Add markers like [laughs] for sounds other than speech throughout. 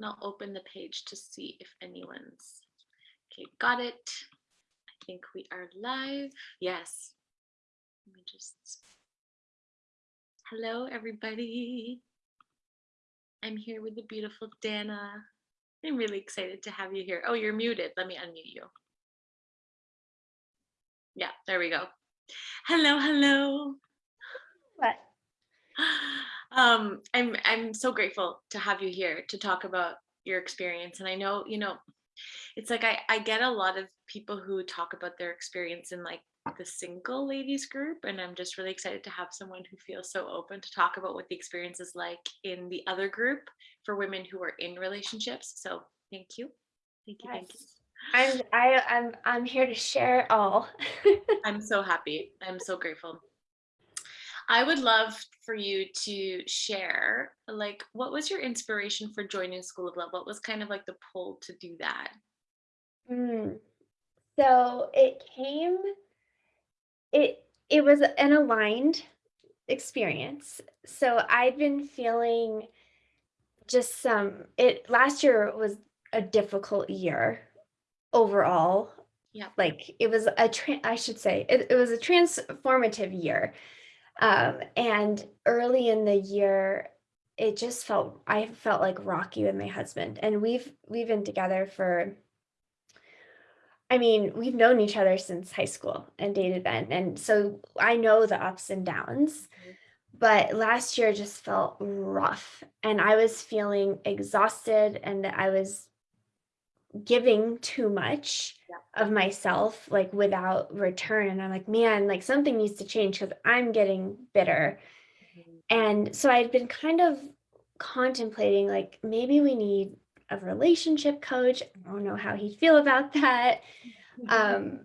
and I'll open the page to see if anyone's, okay, got it. I think we are live. Yes. Let me just, hello, everybody. I'm here with the beautiful Dana. I'm really excited to have you here. Oh, you're muted. Let me unmute you. Yeah, there we go. Hello, hello. What? [gasps] [gasps] [gasps] Um, I'm I'm so grateful to have you here to talk about your experience. And I know, you know, it's like I, I get a lot of people who talk about their experience in like the single ladies group. And I'm just really excited to have someone who feels so open to talk about what the experience is like in the other group for women who are in relationships. So thank you. Thank you. Thank you. I'm I I'm I'm here to share it all. [laughs] I'm so happy. I'm so grateful. I would love for you to share, like, what was your inspiration for joining School of Love? What was kind of like the pull to do that? Mm. So it came, it it was an aligned experience. So I've been feeling just some it last year was a difficult year overall. Yeah. Like it was a I should say it, it was a transformative year. Um, and early in the year, it just felt I felt like rocky with my husband. And we've we've been together for I mean, we've known each other since high school and dated then. And so I know the ups and downs. Mhm. But last year just felt rough and I was feeling exhausted and I was giving too much Yeah. of myself like without return and i'm like man like something needs to change because i'm getting bitter Mhm. and so i'd been kind of contemplating like maybe we need a relationship coach i don't know how he'd feel about that [laughs] um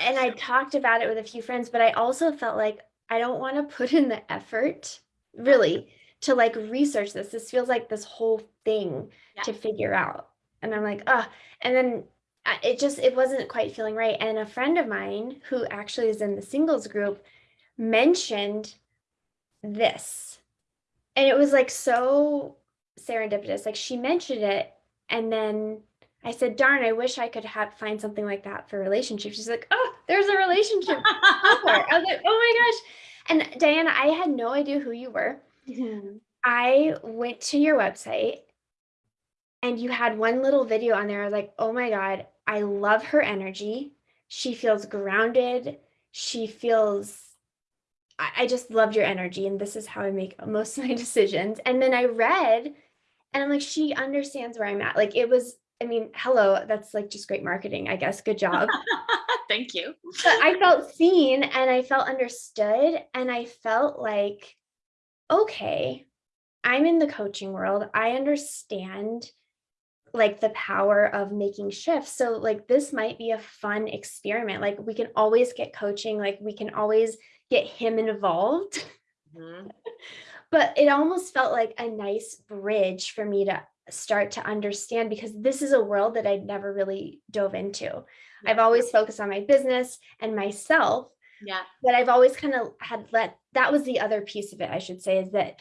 and i talked about it with a few friends but i also felt like i don't want to put in the effort really to like research this this feels like this whole thing Yeah. to figure out and i'm like ah and then it just it wasn't quite feeling right. And a friend of mine who actually is in the singles group mentioned this. And it was like so serendipitous. Like she mentioned it and then i said darn i wish i could have find something like that for relationships. She's like oh there's a relationship. I was like oh my gosh. And diana i had no idea who you were. [laughs] Mhm. I went to your website and you had one little video on there. I was like, oh my God, I love her energy. She feels grounded. She feels, I, I just loved your energy. And this is how I make most [laughs] of my decisions. And then I read and I'm like, she understands where I'm at. Like it was, I mean, hello, that's like just great marketing, I guess. Good job. [laughs] Thank you. but I felt seen and I felt understood. And I felt like, okay, I'm in the coaching world. I understand like the power of making shifts. So like this might be a fun experiment. Like we can always get coaching, like we can always get him involved. [laughs] Mhm. But it almost felt like a nice bridge for me to start to understand because this is a world that I'd never really dove into. I've always focused on my business and myself, Yeah. but I've always kind of had let that was the other piece of it, I should say, is that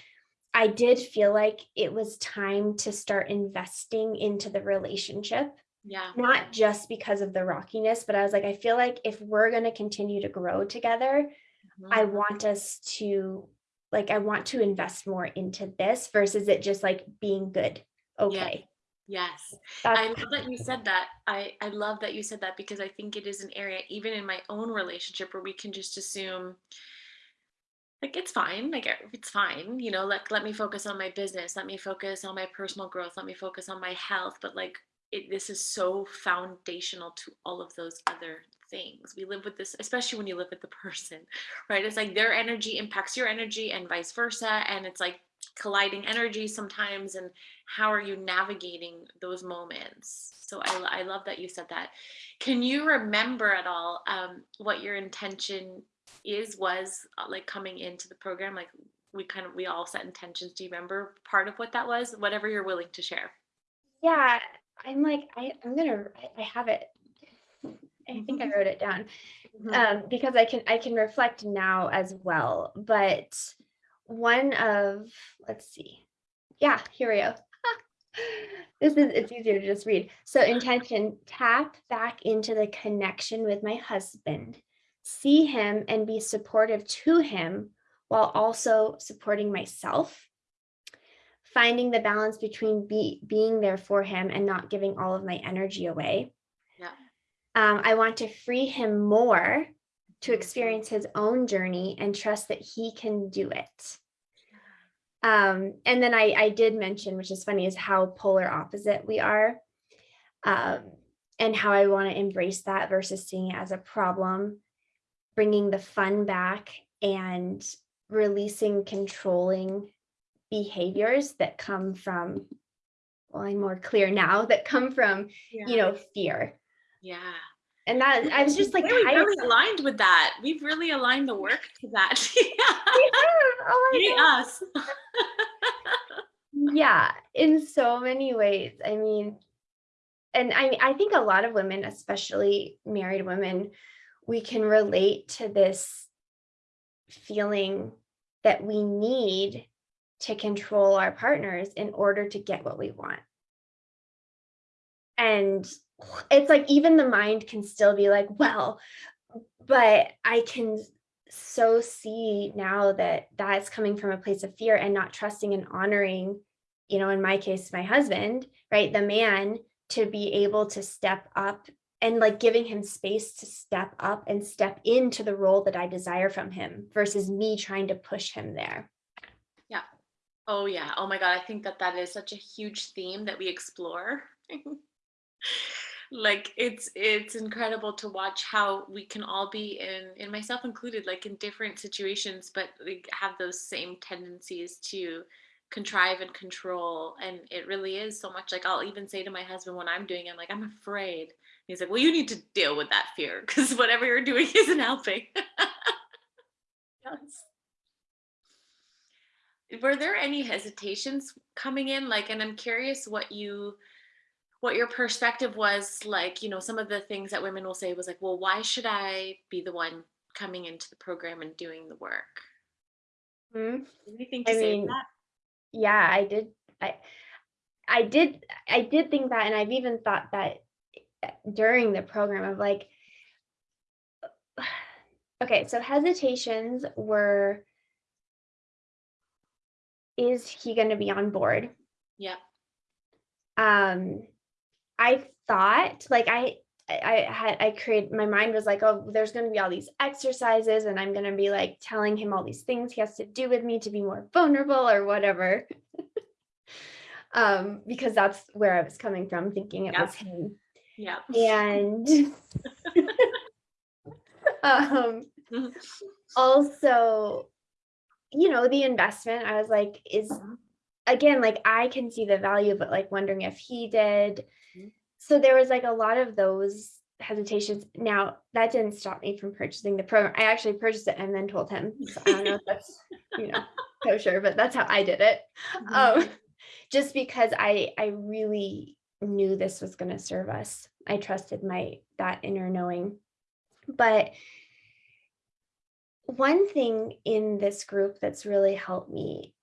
I did feel like it was time to start investing into the relationship, Yeah. not just because of the rockiness, but I was like, I feel like if we're going to continue to grow together, Mhm. I want us to like, I want to invest more into this versus it just like being good. Okay. Yes. That's I love that you said that. I, I love that you said that because I think it is an area, even in my own relationship, where we can just assume like it's fine like it's fine you know like let me focus on my business let me focus on my personal growth let me focus on my health but like it, this is so foundational to all of those other things. We live with this especially when you live with the person [laughs] right? It's like their energy impacts your energy and vice versa and it's like colliding energy sometimes and how are you navigating those moments? So i, I love that you said that. Can you remember at all um, what your intention is was uh, like coming into the program like we kind of we all set intentions do you remember part of what that was whatever you're willing to share yeah. I'm like, I, I'm gonna I, I have it. I think I wrote it down. Mhm. um, because I can I can reflect now as well. But one of let's see, yeah, here we go. [laughs] This is, it's easier to just read. So intention, tap back into the connection with my husband, see him and be supportive to him while also supporting myself. Finding the balance between be, being there for him and not giving all of my energy away. Yeah. Um, I want to free him more to experience his own journey and trust that he can do it. Um, and then I, I did mention, which is funny, is how polar opposite we are. Um, and how I want to embrace that versus seeing it as a problem, bringing the fun back and releasing controlling behaviors that come from, well, I'm more clear now, [laughs] that come from, you know, fear. Yeah. And that I was just like, Yeah, we really aligned with that. We've really aligned the work to that. [laughs] We have, oh us. [laughs] yeah in so many ways i mean and i i think a lot of women especially married women we can relate to this feeling that we need to control our partners in order to get what we want. And it's like even the mind can still be like well but i can so see now that that's coming from a place of fear and not trusting and honoring you know in my case my husband right the man to be able to step up and like giving him space to step up and step into the role that i desire from him versus me trying to push him there Yeah. Oh yeah. Oh my God. I think that that is such a huge theme that we explore. [laughs] like it's it's incredible to watch how we can all be in in myself included like in different situations but we have those same tendencies to contrive and control and it really is so much like I'll even say to my husband when I'm doing it I'm like I'm afraid he's like well you need to deal with that fear because whatever you're doing [laughs] isn't helping. [laughs] Yes. Were there any hesitations coming in? Like and i'm curious what you what your perspective was like you know some of the things that women will say was like well why should i be the one coming into the program and doing the work? Hmm? anything to I say mean, that? yeah i did i i did i did think that and i've even thought that during the program of like okay so hesitations were is he going to be on board? Yeah. Um i thought like i i had i created my mind was like oh there's going to be all these exercises and i'm going to be like telling him all these things he has to do with me to be more vulnerable or whatever. [laughs] Um because that's where i was coming from thinking it Yeah. was him yeah. And [laughs] um Mhm. also you know the investment i was like is Mhm. again like i can see the value but like wondering if he did. Mhm. so there was like a lot of those hesitations. Now that didn't stop me from purchasing the program. I actually purchased it and then told him. So i don't know if that's you know kosher but that's how i did it. [laughs] Um just because i i really knew this was going to serve us. I trusted my that inner knowing. But one thing in this group that's really helped me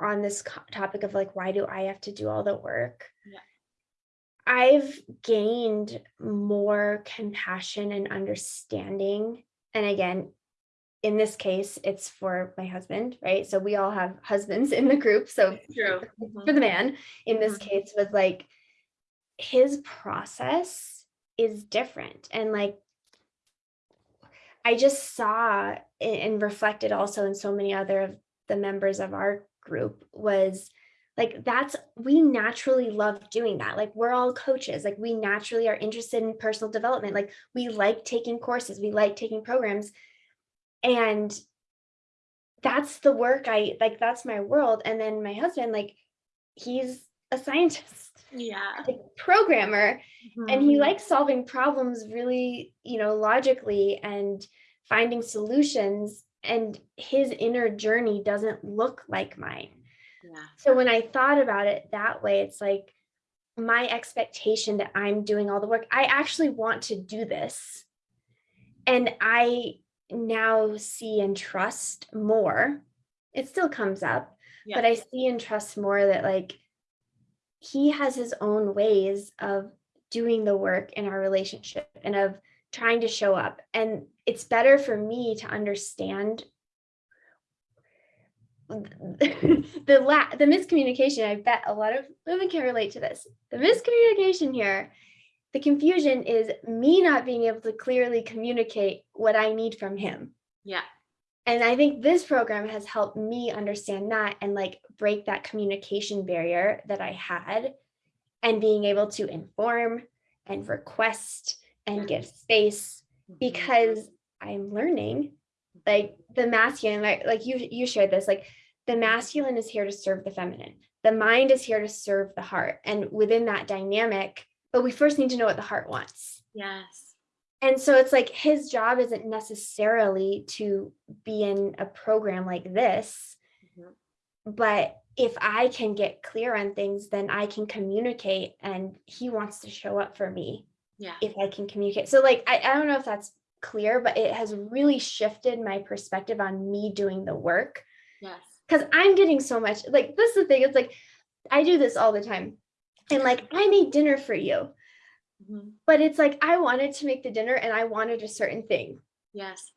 on this topic of like why do i have to do all the work? Yeah. i've gained more compassion and understanding and again in this case it's for my husband right? So we all have husbands in the group so true. for the man in this Mhm. case was like his process is different and like i just saw and reflected also in so many other of the members of our group was like that's we naturally love doing that like we're all coaches like we naturally are interested in personal development like we like taking courses we like taking programs and that's the work i like that's my world and then my husband like he's a scientist yeah. programmer and he Mhm. likes solving problems really you know logically and finding solutions and his inner journey doesn't look like mine. Yeah. So when i thought about it that way it's like my expectation that i'm doing all the work i actually want to do this. And i now see and trust more. It still comes up yeah. but i see and trust more that like he has his own ways of doing the work in our relationship and of trying to show up. And it's better for me to understand [laughs] the la- the miscommunication. I bet a lot of women can relate to this. The miscommunication here, the confusion is me not being able to clearly communicate what I need from him. Yeah. And I think this program has helped me understand that and like break that communication barrier that I had and being able to inform and request and give space Mhm. because I'm learning. Like the masculine like, like you you shared this like the masculine is here to serve the feminine. The mind is here to serve the heart. And within that dynamic but we first need to know what the heart wants. Yes. And so it's like his job isn't necessarily to be in a program like this Mhm. but if i can get clear on things then i can communicate and he wants to show up for me Yeah. if I can communicate. So like I, I don't know if that's clear, but it has really shifted my perspective on me doing the work Yes. because I'm getting so much like this is the thing. It's like I do this all the time. And like I made dinner for you, Mhm. but it's like I wanted to make the dinner and I wanted a certain thing. Yes.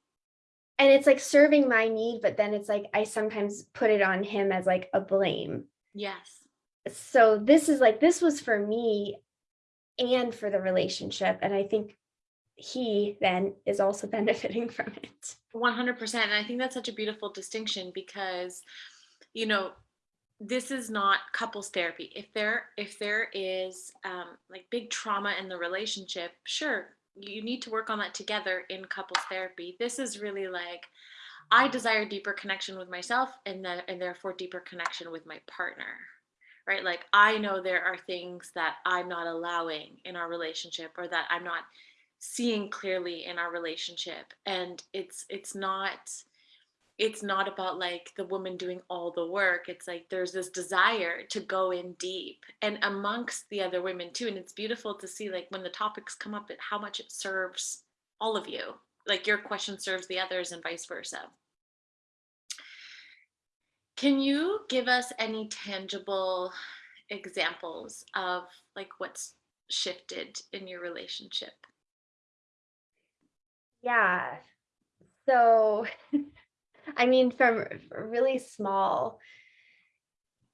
And it's like serving my need, but then it's like I sometimes put it on him as like a blame. Yes. So this is like this was for me and for the relationship. And I think he then is also [laughs] benefiting from it. 100% and i think that's such a beautiful distinction because you know this is not couples therapy. If there if there is um, like big trauma in the relationship sure you need to work on that together in couples therapy. This is really like i desire deeper connection with myself and then and therefore deeper connection with my partner right? Like i know there are things that i'm not allowing in our relationship or that i'm not seeing clearly in our relationship. And it's it's not it's not about like the woman doing all the work it's like there's this desire to go in deep and amongst the other women too and it's beautiful to see like when the topics come up how much it serves all of you like your question serves the others and vice versa can you give us any tangible examples of like what's shifted in your relationship Yeah. So, [laughs] I mean, from really small,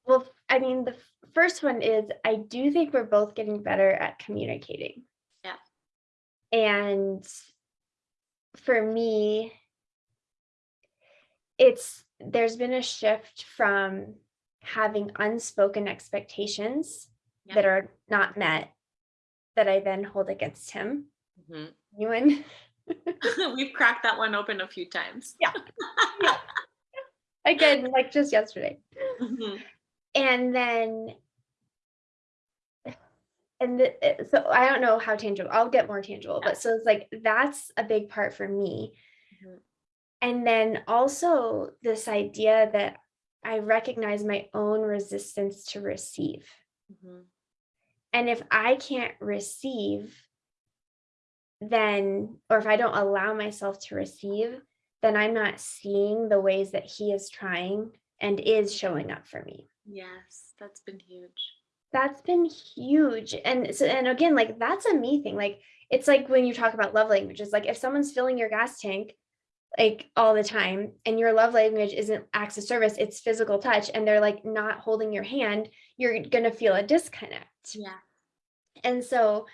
well, I mean, the first one is I do think we're both getting better at communicating. Yeah. And for me, it's there's been a shift from having unspoken expectations Yeah. that are not met that I then hold against him. Mhm. Ewan. [laughs] [laughs] We've cracked that one open a few times. Yeah. [laughs] yeah. Again, like just yesterday. Mhm. And then and the, so I don't know how tangible. I'll get more tangible, Yeah. but so it's like that's a big part for me. Mhm. And then also this idea that I recognize my own resistance to receive. Mhm. And if I can't receive, then, or if I don't allow myself to receive, then I'm not seeing the ways that he is trying and is showing up for me. Yes, that's been huge. That's been huge. And so, and again, like that's a me thing. Like it's like when you talk about love languages, like if someone's filling your gas tank like all the time and your love language isn't acts of service, it's physical touch, and they're like not holding your hand, you're gonna feel a disconnect. Yeah. And so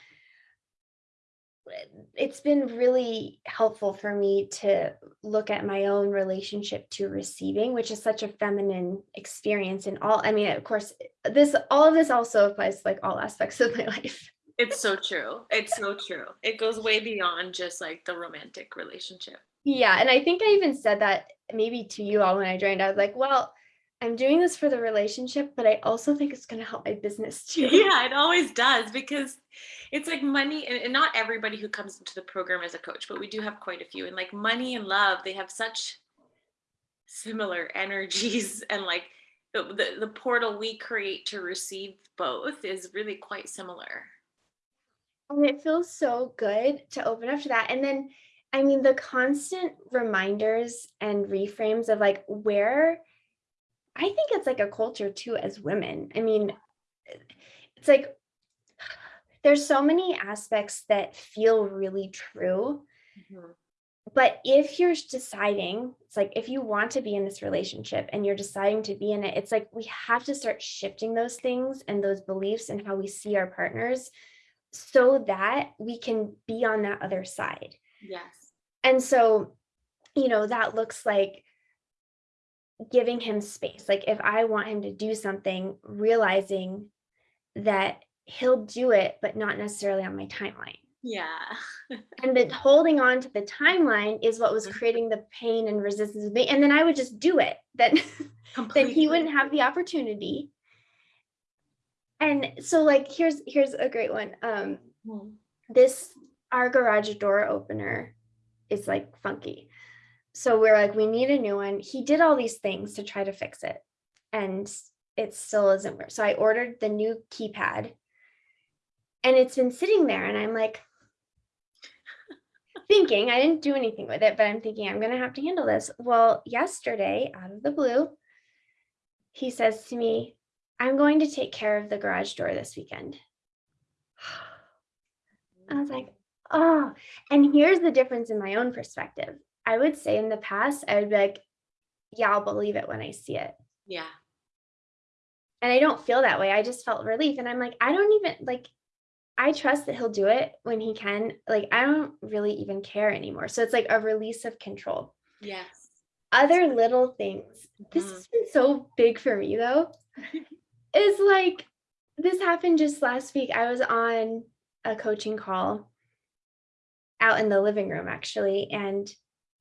it's been really helpful for me to look at my own relationship to receiving, which is such a feminine experience in all. I mean, of course, this all of this also applies to like all aspects of my [laughs] life. It's so true. It's so true. It goes way beyond just like the romantic relationship. Yeah. And I think I even said that maybe to you all when I joined. I was like, well, I'm doing this for the relationship, but I also think it's going to help my business [laughs] too. Yeah, it always does because it's like money, and, and not everybody who comes into the program as a coach, but we do have quite a few. And like money and love, they have such similar [laughs] energies, and like the, the, the portal we create to receive both is really quite similar. And it feels so good to open up to that. And then, I mean, the constant reminders and reframes of like where I think it's like a culture too as women. I mean, it's like [sighs] there's so many aspects that feel really true Mhm. but if you're deciding it's like if you want to be in this relationship and you're deciding to be in it it's like we have to start shifting those things and those beliefs and how we see our partners so that we can be on that other side Yes. and so you know that looks like giving him space. Like if i want him to do something realizing that he'll do it but not necessarily on my timeline. Yeah. [laughs] and then holding on to the timeline is what was creating the pain and resistance with me and then i would just do it. [laughs] Then then he wouldn't have the opportunity. And so like here's here's a great one. Um Mhm. this our garage door opener is like funky so we're like we need a new one. He did all these things to try to fix it and it still isn't work so i ordered the new keypad and it's been sitting there and i'm like thinking i didn't do anything with it but i'm thinking i'm going to have to handle this. Well yesterday out of the blue he says to me i'm going to take care of the garage door this weekend. [sighs] I was like, oh, and here's the difference in my own perspective. I would say in the past, I would be like, yeah, I'll believe it when I see it. Yeah. And I don't feel that way. I just felt relief. And I'm like, I don't even like, I trust that he'll do it when he can. Like, I don't really even care anymore. So it's like a release of control. Yes. Other little things. This Mhm. has been so big for me though. [laughs] is like this happened just last week. I was on a coaching call out in the living room actually, and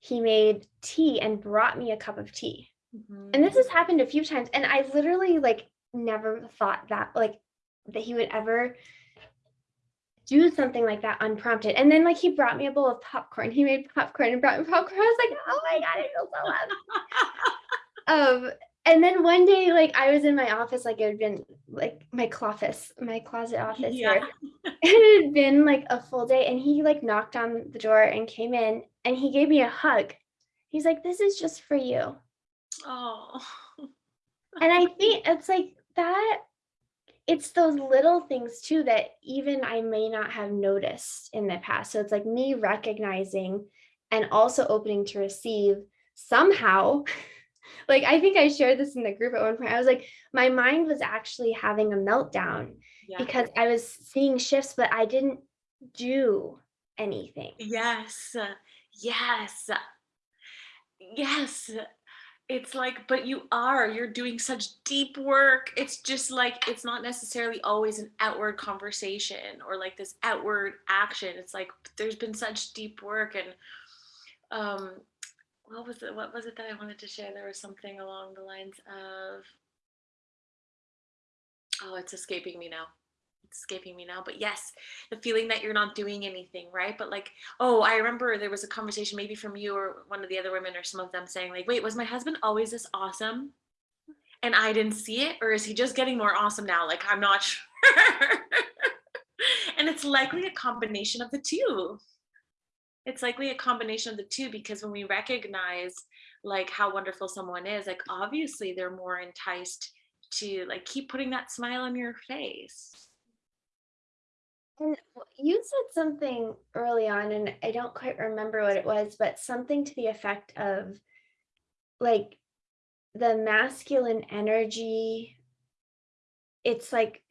he made tea and brought me a cup of tea. Mhm. And this has happened a few times, and I literally like never thought that like that he would ever do something like that unprompted. And then like he brought me a bowl of popcorn. He made popcorn and brought me popcorn. I was like, oh my god, I feel so loved [laughs] um and then one day like i was in my office like it had been like my closet my closet office Yeah. where [laughs] it had been like a full day and he like knocked on the door and came in and he gave me a hug he's like this is just for you Oh. and i [laughs] think it's like that it's those little things too that even i may not have noticed in the past so it's like me recognizing and also opening to receive somehow [laughs] like i think i shared this in the group at one point i was like my mind was actually having a meltdown Yeah. because i was seeing shifts but i didn't do anything Yes. Yes. Yes. It's like, but you are, you're doing such deep work. It's just like, it's not necessarily always an outward conversation or like this outward action. It's like, there's been such deep work and, um, what was it? What was it that I wanted to share? There was something along the lines of, oh, it's escaping me now. Escaping me now. But yes, the feeling that you're not doing anything, right? But like, oh, I remember there was a conversation maybe from you or one of the other women or some of them saying, like, wait, was my husband always this awesome? And I didn't see it? Or is he just getting more awesome now? Like, I'm not [laughs] sure. and it's likely a combination of the two. It's likely a combination of the two because when we recognize like how wonderful someone is, like obviously they're more enticed to like keep putting that smile on your face. And you said something early on and i don't quite remember what it was but something to the effect of like the masculine energy it's like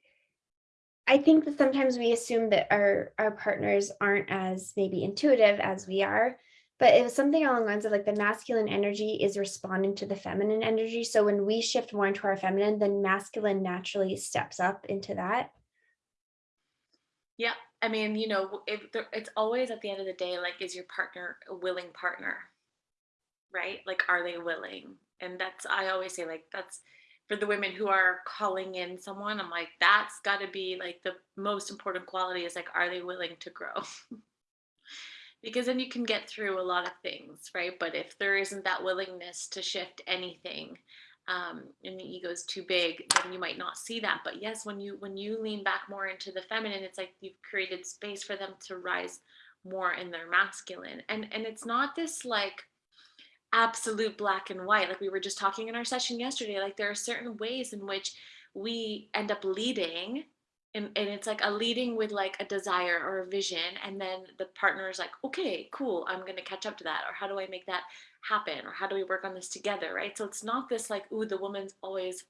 i think that sometimes we assume that our our partners aren't as maybe intuitive as we are but it was something along the lines of like the masculine energy is responding to the feminine energy. So when we shift more into our feminine then masculine naturally steps up into that Yeah, I mean, you know, there, it's always at the end of the day, like, is your partner a willing partner, right? Like, are they willing? And that's, I always say, like, that's for the women who are calling in someone. I'm like, that's got to be like the most important quality is like, are they willing to grow? [laughs] because then you can get through a lot of things, right? But if there isn't that willingness to shift anything, um, and the ego is too big, then you might not see that. But yes, when you when you lean back more into the feminine, it's like you've created space for them to rise more in their masculine. And and it's not this like absolute black and white like we were just talking in our session yesterday like there are certain ways in which we end up leading and and it's like a leading with like a desire or a vision and then the partner is like okay cool i'm going to catch up to that or how do i make that happen or how do we work on this together right? So it's not this like ooh the woman's always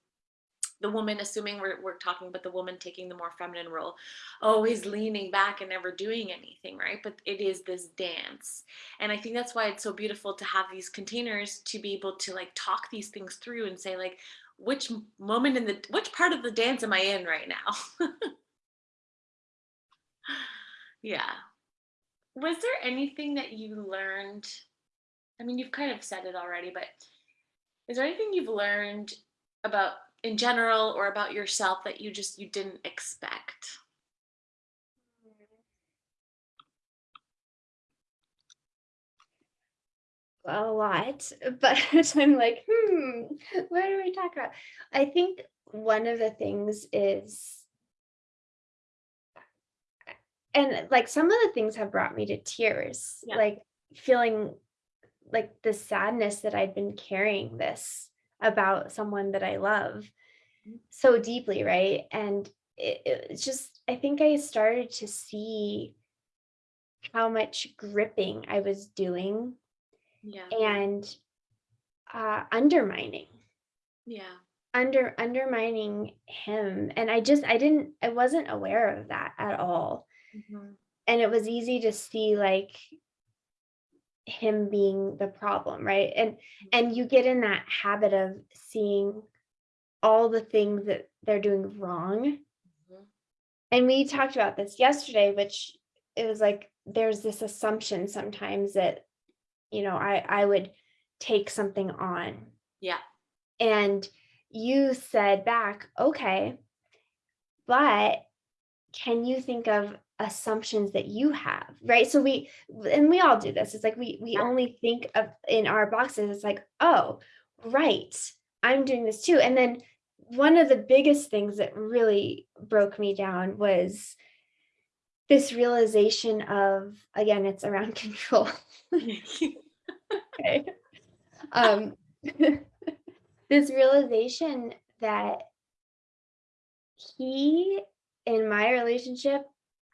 the woman assuming we're, we're talking about the woman taking the more feminine role always leaning back and never doing anything right? But it is this dance. And i think that's why it's so beautiful to have these containers to be able to like talk these things through and say like which moment in the which part of the dance am i in right now? [laughs] Yeah. Was there anything that you learned i mean you've kind of said it already but is there anything you've learned about in general or about yourself that you just you didn't expect a lot, [laughs] but [laughs] I'm like, hmm, what do we talk about? I think one of the things is, and like some of the things have brought me to tears, Yeah. like feeling like the sadness that I'd been carrying this about someone that I love Mhm. so deeply, right? And it, it's just, I think I started to see how much gripping I was doing yeah and uh, undermining yeah under undermining him and i just i didn't i wasn't aware of that at all Mhm. and it was easy to see like him being the problem right? And and you get in that habit of seeing all the things that they're doing wrong. Mhm. and we talked about this yesterday which it was like there's this assumption sometimes that you know i i would take something on. Yeah. And you said back, okay, but can you think of assumptions that you have? Right. So we, and we all do this. It's like we, we only think of in our boxes, it's like, oh, right, I'm doing this too. And then one of the biggest things that really broke me down was this realization of, again, it's around [laughs] control. okay. [laughs] Um, [laughs] this realization that he, in my relationship,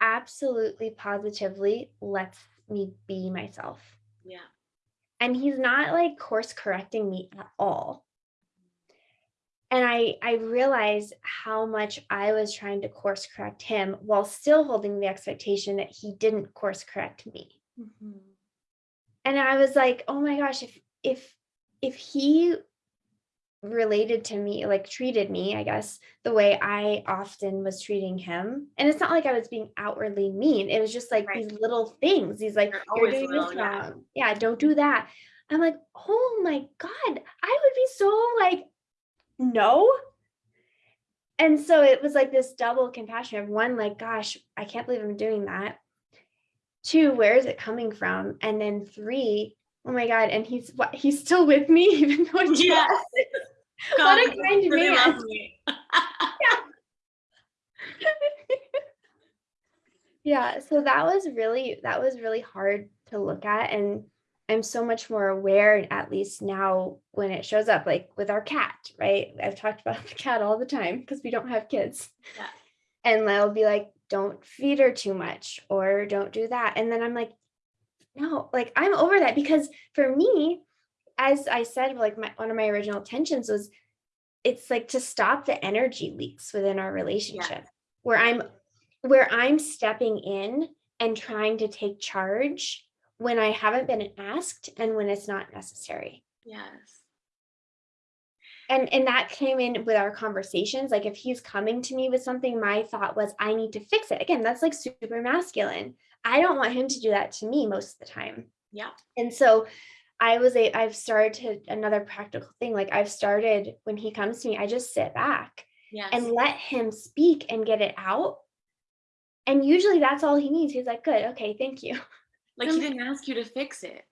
absolutely positively lets me be myself. yeah And he's not like course correcting me at all. And I I realized how much I was trying to course correct him while still holding the expectation that he didn't course correct me. Mhm. and I was like, "Oh my gosh, if if if he related to me, like treated me, I guess, the way I often was treating him." And it's not like I was being outwardly mean. It was just like Right. these little things. He's like, "You're doing this yeah. wrong. Yeah, don't do that." I'm like, "Oh my God, I would be so like, no." And so it was like this double compassion of one, like, gosh, I can't believe I'm doing that. Two, where is it coming from? And then three, oh my God, and he's what he's still with me, [laughs] even though it's Yes. What a kind man. [laughs] Yeah, so that was really that was really hard to look at and I'm so much more aware at least now when it shows up like with our cat, right? I've talked about the cat all the time because we don't have kids. Yeah. And they'll be like, don't feed her too much or don't do that. And then I'm like, no, like I'm over that because for me, as I said, like my one of my original tensions was it's like to stop the energy leaks within our relationship where I'm where I'm stepping in and trying to take charge when I haven't been asked and when it's not necessary. yes. And and that came in with our conversations. Like if he's coming to me with something, my thought was I need to fix it. Again, that's like super masculine. I don't want him to do that to me most of the time. Yeah. And so I was a I've started to another practical thing. Like I've started when he comes to me, I just sit back Yes. and let him speak and get it out. And usually that's all he needs. He's like, good, okay, thank you. [laughs] like he didn't ask you to fix it.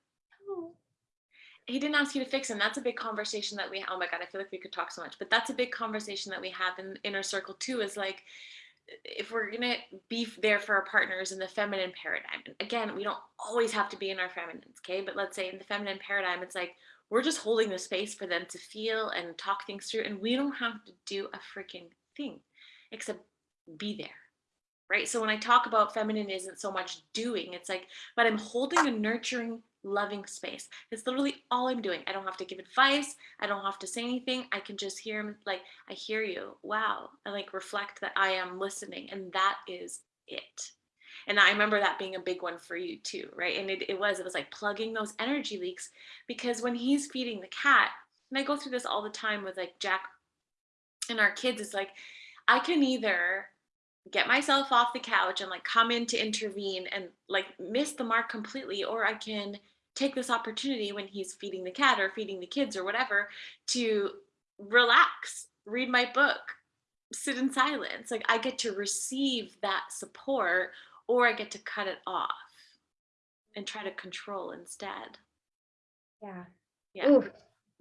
He didn't ask you to fix it. And that's a big conversation that we oh my god, I feel like we could talk so much. But that's a big conversation that we have in inner circle too, is like if we're gonna be there for our partners in the feminine paradigm, and again, we don't always have to be in our feminines, okay? But let's say in the feminine paradigm, it's like we're just holding the space for them to feel and talk things through, and we don't have to do a freaking thing except be there right? So when I talk about feminine isn't so much doing, it's like, but I'm holding a nurturing, loving space. It's literally all I'm doing. I don't have to give advice. I don't have to say anything. I can just hear him like, I hear you. Wow. I like reflect that I am listening. And that is it. And I remember that being a big one for you too, right? And it, it was, it was like plugging those energy leaks because when he's feeding the cat, and I go through this all the time with like Jack and our kids, it's like, I can either get myself off the couch and like come in to intervene and like miss the mark completely, or I can take this opportunity when he's feeding the cat or feeding the kids or whatever to relax, read my book, sit in silence. Like I get to receive that support or I get to cut it off and try to control instead. Yeah. Yeah. Ooh,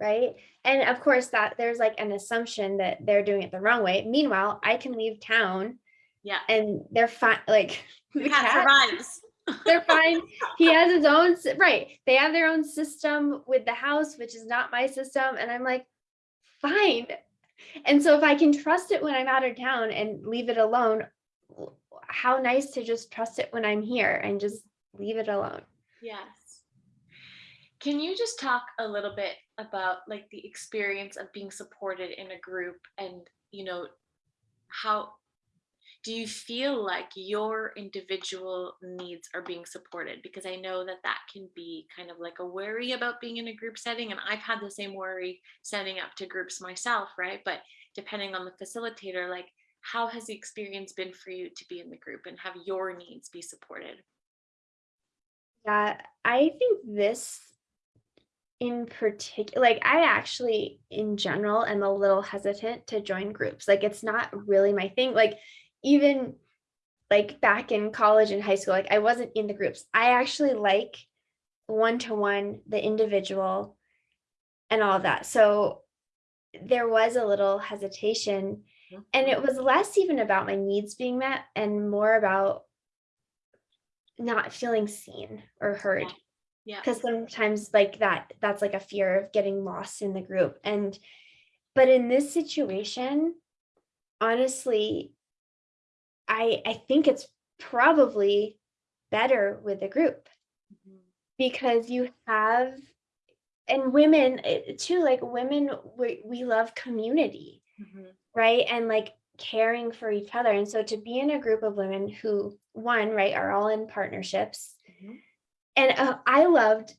right. And of course that there's like an assumption that they're doing it the wrong way. Meanwhile, I can leave town Yeah. and they're fine. Like [laughs] the The cat cat, survives. They're fine. He has his own, right. They have their own system with the house, which is not my system. And I'm like, fine. And so if I can trust it when I'm out of town and leave it alone, how nice to just trust it when I'm here and just leave it alone. Yes. Can you just talk a little bit about like the experience of being supported in a group and, you know, how do you feel like your individual needs are being supported? Because I know that that can be kind of like a worry about being in a group setting. And I've had the same worry setting up to groups myself, right? But depending on the facilitator, like how has the experience been for you to be in the group and have your needs be supported? Yeah, I think this in particular, like I actually in general am a little hesitant to join groups. Like it's not really my thing. Like even like back in college and high school, like I wasn't in the groups. I actually like one to one, the individual and all of that. So there was a little hesitation and it mm-hmm. was less even about my needs being met and more about not feeling seen or heard Yeah. because sometimes like that that's like a fear of getting lost in the group and but in this situation honestly i i think it's probably better with a group Mhm. because you have and women eh, too like women we, we love community Mhm. right and like caring for each other and so to be in a group of women who one right are all in partnerships Mhm. and uh, I loved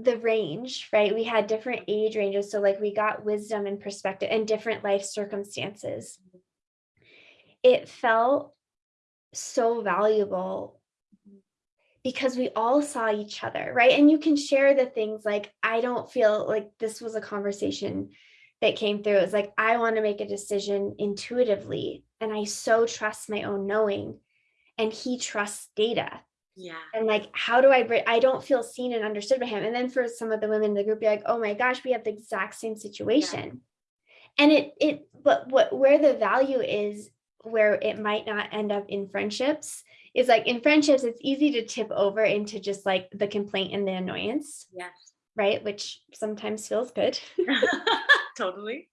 the range, right? We had different age ranges. So, like, we got wisdom and perspective and different life circumstances. It felt so valuable because we all saw each other, right? And you can share the things like, I don't feel like this was a conversation that came through. It's like, I want to make a decision intuitively, and I so trust my own knowing. And he trusts data Yeah. and like how do i bring i don't feel seen and understood by him and then for some of the women in the group be like oh my gosh we have the exact same situation and it it but what where the value is where it might not end up in friendships is like in friendships it's easy to tip over into just like the complaint and the annoyance Yes. right which sometimes feels good [laughs] [laughs] totally.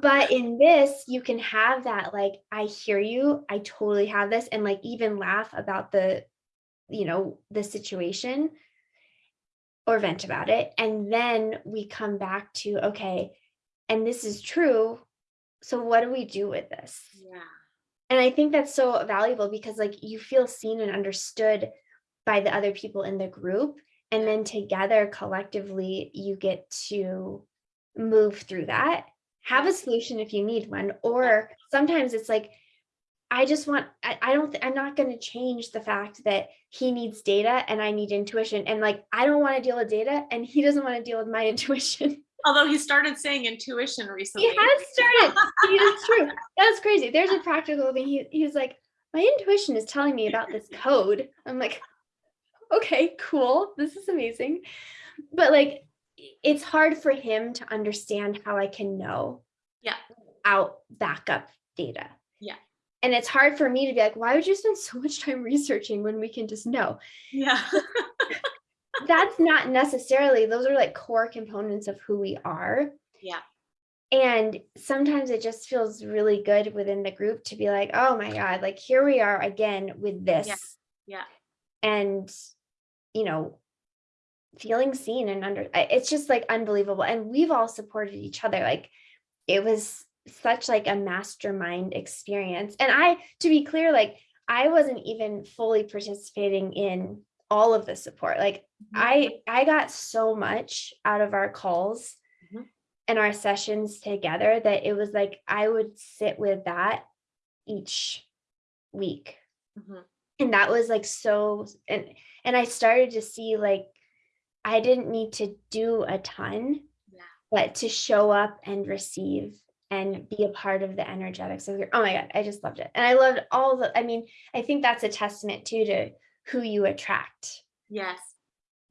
but in this you can have that like i hear you i totally have this and like even laugh about the you know the situation or vent about it and then we come back to okay and this is true so what do we do with this? Yeah. and i think that's so valuable because like you feel seen and understood by the other people in the group and then together collectively you get to move through that. Have a solution if you need one or sometimes it's like i just want i, I don't i'm not going to change the fact that he needs data and i need intuition and like i don't want to deal with data and he doesn't want to deal with my [laughs] intuition Although he started saying intuition recently. he has started. Is true. That's crazy. There's a practical thing. He, he was like my intuition is telling me about this code. I'm like okay cool. This is amazing. But like it's hard for him to understand how i can know Yeah. out backup data. Yeah. and it's hard for me to be like why would you spend so much time researching when we can just know? Yeah. [laughs] that's not necessarily those are like core components of who we are Yeah. And sometimes it just feels really good within the group to be like, oh my God, like here we are again with this. yeah. And, you know, feeling seen and under it's just like unbelievable. And we've all supported each other. Like it was such like a mastermind experience. And I, to be clear, like I wasn't even fully participating in all of the support. Like I I got so much out of our calls Mhm. and our sessions together that it was like I would sit with that each week. Mhm. And that was like so and and I started to see like I didn't need to do a ton, Yeah. but to show up and receive and be a part of the energetics of your oh my god, I just loved it. And I loved all the I mean, I think that's a testament too to who you attract Yes.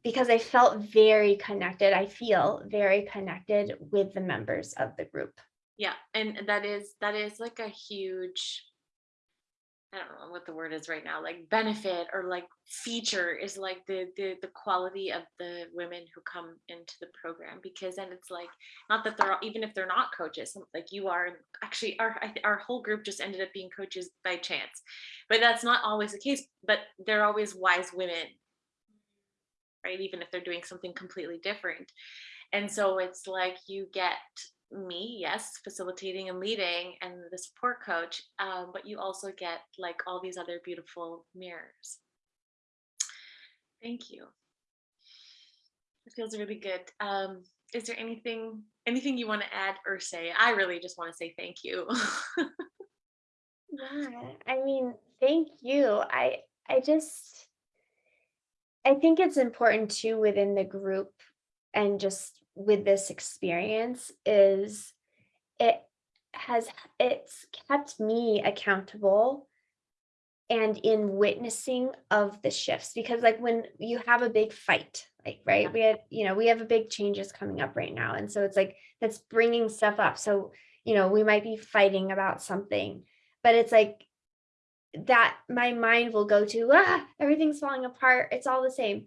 Because I felt very connected. I feel very connected with the members of the group. Yeah. And that is that is like a huge I don't know what the word is right now, like benefit or like feature is like the the the quality of the women who come into the program because then it's like not that they're all, even if they're not coaches like you are actually our our whole group just ended up being coaches by chance, but that's not always the case. But they're always wise women, right? Even if they're doing something completely different, and so it's like you get me, yes, facilitating and leading and the support coach, um, but you also get like all these other beautiful mirrors. Thank you. It feels really good. Um, is there anything anything you want to add or say? I really just want to say thank you. [laughs] Yeah, I mean, thank you. I I just I think it's important too within the group and just with this experience is it has it's kept me accountable and in witnessing of the shifts because like when you have a big fight like right Yeah. we had you know we have a big changes coming up right now and so it's like that's bringing stuff up so you know we might be fighting about something but it's like that my mind will go to ah everything's falling apart. It's all the same.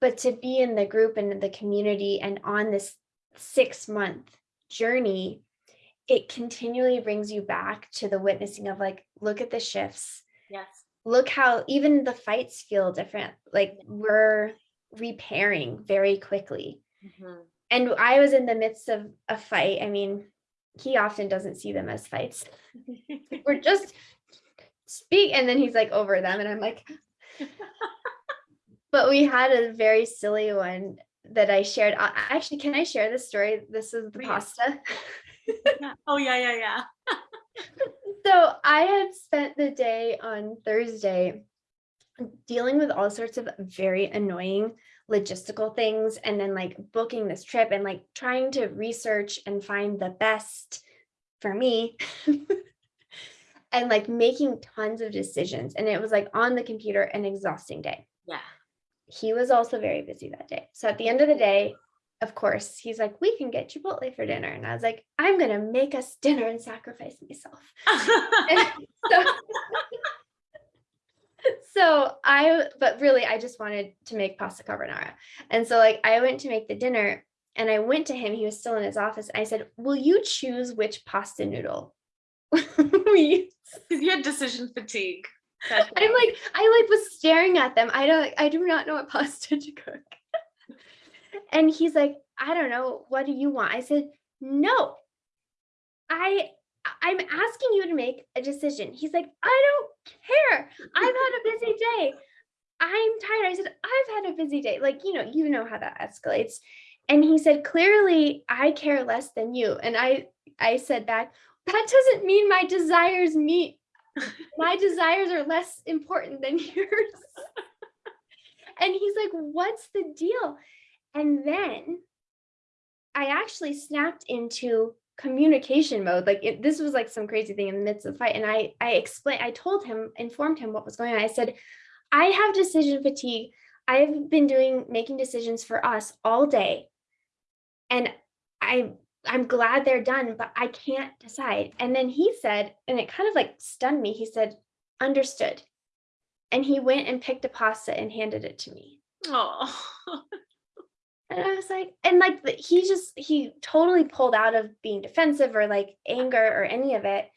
But to be in the group and the community and on this six month journey it continually brings you back to the witnessing of like look at the shifts. Yes. look how even the fights feel different. Like we're repairing very quickly. Mhm. and i was in the midst of a fight. I mean he often doesn't see them as fights. [laughs] We're just speak and then he's like over them and i'm like [laughs] but we had a very silly one that i shared. Actually can i share this story? This is the Please. pasta. Oh yeah, yeah, yeah. [laughs] so i had spent the day on thursday dealing with all sorts of very annoying logistical things and then like booking this trip and like trying to research and find the best for me [laughs] and like making tons of decisions and it was like on the computer an exhausting day Yeah. he was also very busy that day so at the end of the day of course he's like we can get chipotle for dinner and i was like i'm gonna make us dinner and sacrifice myself so, [laughs] [laughs] so I, but really, I just wanted to make pasta carbonara. And so, like, I went to make the dinner and I went to him. He was still in his office. And I said, Will you choose which pasta noodle? [laughs] we use?" Because you had decision fatigue. I'm like, I like was staring at them. I don't, I do not know what pasta to cook. [laughs] and he's like, I don't know. What do you want? I said, No, I, I'm asking you to make a decision. He's like, I don't care. I've had a busy day. I'm tired. I said, I've had a busy day. Like, you know, you know how that escalates. And he said, clearly I care less than you. And I, I said back, that doesn't mean my desires meet [laughs] my desires are less important than [laughs] yours. and he's like, What's the deal? And then I actually snapped into communication mode. Like it, this was like some crazy thing in the midst of the fight. And I I explained, I told him, informed him what was going on. I said, I have decision fatigue. I've been doing making decisions for us all day. And I I'm glad they're done, but I can't decide. And then he said, and it kind of like stunned me. He said, understood. And he went and picked a pasta and handed it to me. Oh. [laughs] And I was like, and like the- he just he totally pulled out of being defensive or like anger or any of it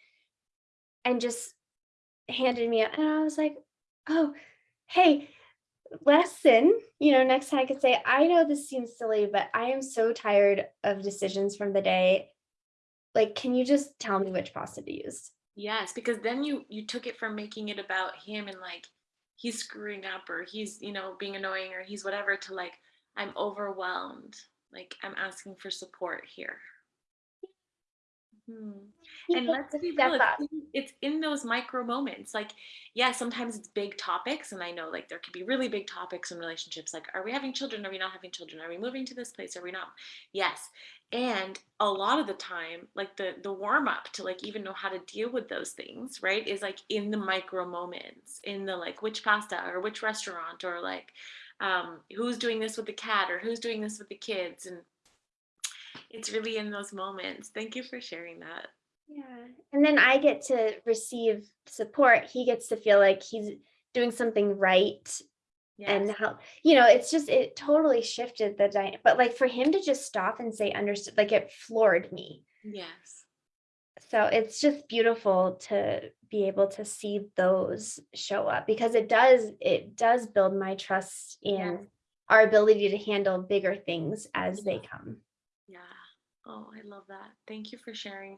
and just handed me a- and I was like, oh, hey, lesson. You know, next time I could say, I know this seems silly, but I am so tired of decisions from the day. Like, can you just tell me which pasta to use? Yes, because then you you took it from making it about him and like he's screwing up or he's, you know, being annoying or he's whatever to like I'm overwhelmed. Like I'm asking for support here. Hmm. And let's be real, it's in, it's in those micro moments. Like, yeah, sometimes it's big topics, and I know like there could be really big topics in relationships. Like, are we having children? Are we not having children? Are we moving to this place? Are we not? Yes. And a lot of the time, like the the warm up to like even know how to deal with those things, right? Is like in the micro moments, in the like which pasta or which restaurant or like um, who's doing this with the cat or who's doing this with the kids and it's really in those moments. Thank you for sharing that. Yeah. And then I get to receive support. He gets to feel like he's doing something right and Yes. how you know it's just it totally shifted the dynamic but like for him to just stop and say understood like it floored me Yes. so it's just beautiful to be able to see those show up because it does it does build my trust in our ability to handle bigger things as they come Yeah. Oh, I love that. Thank you for sharing.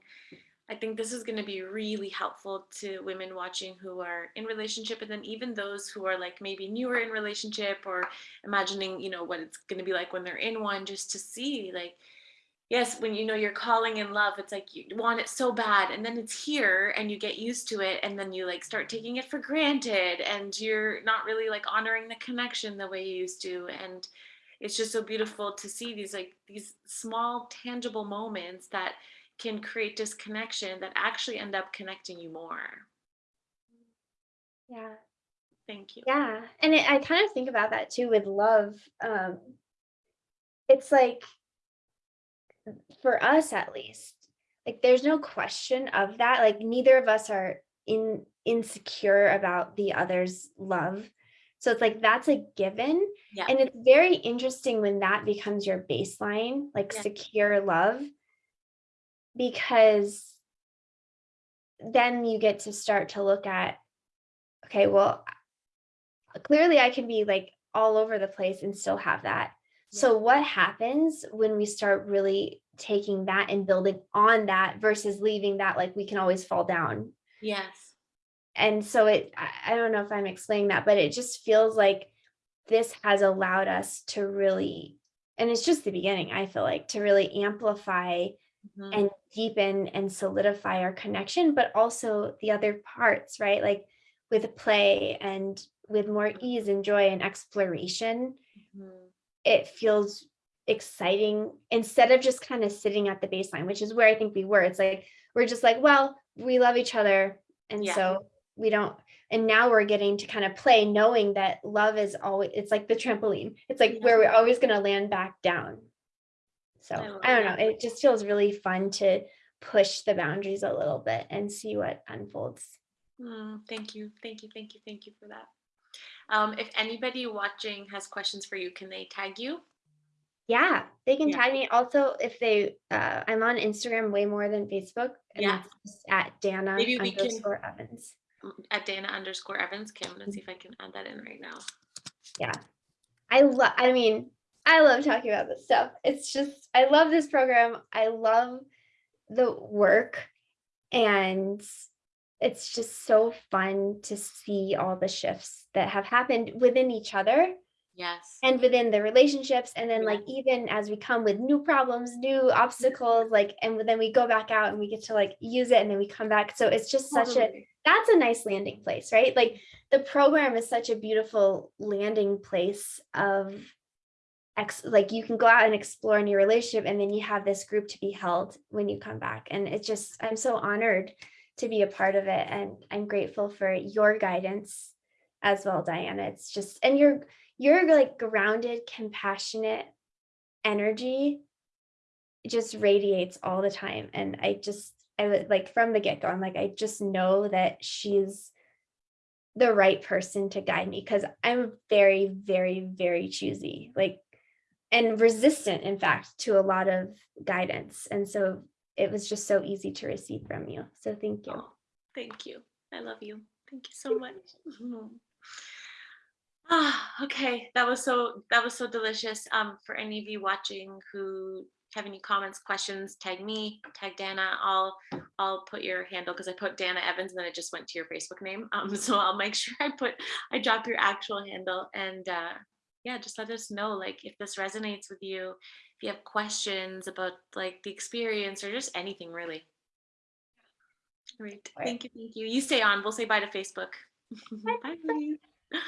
I think this is going to be really helpful to women watching who are in relationship and then even those who are like maybe newer in relationship or imagining, you know, what it's going to be like when they're in one just to see like yes, when you know you're calling in love, it's like you want it so bad and then it's here and you get used to it and then you like start taking it for granted and you're not really like honoring the connection the way you used to and it's just so beautiful to see these like these small tangible moments that can create disconnection that actually end up connecting you more. yeah Thank you. yeah and it, i kind of think about that too with love um it's like for us at least like there's no question of that like neither of us are in insecure about the other's love so it's like that's a given Yeah. and it's very interesting when that becomes your baseline like Yeah. secure love because then you get to start to look at okay well clearly i can be like all over the place and still have that so what happens when we start really taking that and building on that versus leaving that like we can always fall down Yes. And so it I, don't know if i'm explaining that but it just feels like this has allowed us to really and it's just the beginning i feel like to really amplify Mhm. and deepen and solidify our connection but also the other parts right like with play and with more ease and joy and exploration Mhm. it feels exciting instead of just kind of sitting at the baseline which is where i think we were it's like we're just like well we love each other and Yeah. so we don't and now we're getting to kind of play knowing that love is always it's like the trampoline it's like Yeah. where we're always going to land back down so I i don't know it just feels really fun to push the boundaries a little bit and see what unfolds Mm, thank you. Thank you. Thank you. Thank you for that. Um, if anybody watching has questions for you, can they tag you? yeah they can Yeah. tag me also if they uh i'm on instagram way more than facebook and Yeah. it's at dana Maybe we can- evans At Dana underscore Evans. Okay, I'm gonna see if I can add that in right now. Yeah, I love, I mean, I love talking about this stuff. It's just, I love this program. I love the work. And it's just so fun to see all the shifts that have happened within each other Yes. and within the relationships. And then, Yeah. like, even as we come with new problems, new obstacles, like, and then we go back out and we get to like use it and then we come back. So it's just such a, that's a nice landing place, right? Like the program is such a beautiful landing place of ex like you can go out and explore in your relationship and then you have this group to be held when you come back. And it's just I'm so honored to be a part of it. And I'm grateful for your guidance as well, Diana. It's just and you're you're like grounded, compassionate energy just radiates all the time. And I just I like from the get-go, I'm like, I just know that she's the right person to guide me because I'm very, very, very choosy. Like and resistant, in fact, to a lot of guidance. And so it was just so easy to receive from you. So thank you. Oh, thank you. I love you. Thank you so much. [laughs] Ah, okay. That was so that was so delicious. Um, for any of you watching who have any comments, questions, tag me, tag Dana. I'll I'll put your handle because I put Dana Evans and then it just went to your Facebook name. [laughs] Um, so I'll make sure [laughs] I put I drop your actual handle and uh yeah, just let us know like if this resonates with you, if you have questions about like the experience or just anything really. Great. Right. Thank you. Thank you. You stay on. We'll say bye to Facebook. [laughs] bye.